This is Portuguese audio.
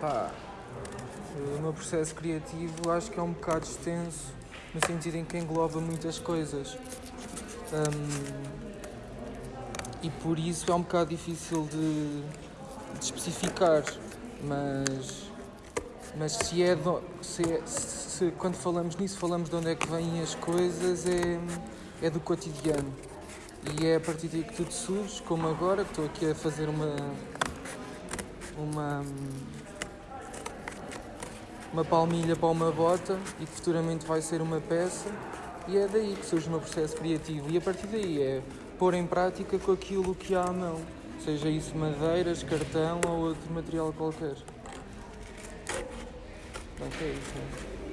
Pá, o meu processo criativo acho que é um bocado extenso, no sentido em que engloba muitas coisas. Hum, e por isso é um bocado difícil de, de especificar, mas, mas se é, do, se, é se, quando falamos nisso falamos de onde é que vêm as coisas, é, é do cotidiano. E é a partir daí que tudo surge, como agora, estou aqui a fazer uma. uma. Uma palmilha para uma bota e que futuramente vai ser uma peça. E é daí que surge o meu processo criativo. E a partir daí é pôr em prática com aquilo que há à mão, seja isso madeiras, cartão ou outro material qualquer. É isso. Né?